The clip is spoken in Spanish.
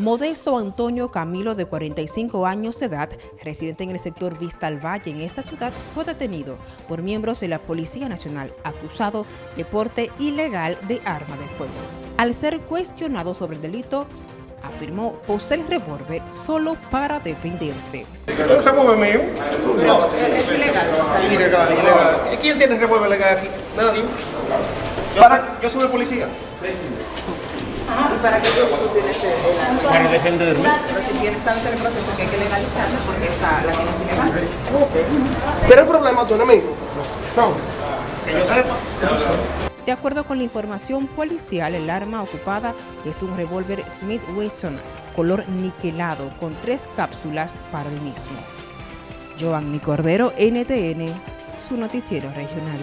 Modesto Antonio Camilo, de 45 años de edad, residente en el sector Vista al Valle en esta ciudad, fue detenido por miembros de la Policía Nacional, acusado de porte ilegal de arma de fuego. Al ser cuestionado sobre el delito, afirmó poseer revólver solo para defenderse. ¿Un revólver mío? No, es ilegal. Ilegal, ilegal. ¿Quién tiene revólver legal aquí? Nadie. Yo, yo soy policía. ¿Y para qué tú tienes el? Para defenderme. Pero si tienes estás en el proceso que hay que legalizarla porque esta, la tienes ilegal. ¿Tienes problema tu enemigo? No. Que yo sepa. De acuerdo con la información policial, el arma ocupada es un revólver Smith Wesson color niquelado con tres cápsulas para el mismo. Giovanni Cordero, NTN, su noticiero regional.